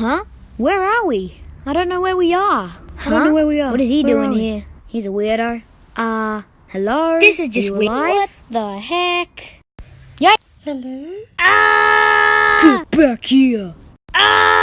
Huh? Where are we? I don't know where we are. Huh? I don't know where we are. What is he Where doing here? He's a weirdo. Uh, hello? This is just weird. What the heck? Yeah. Hello? Ah! Get back here! Ah!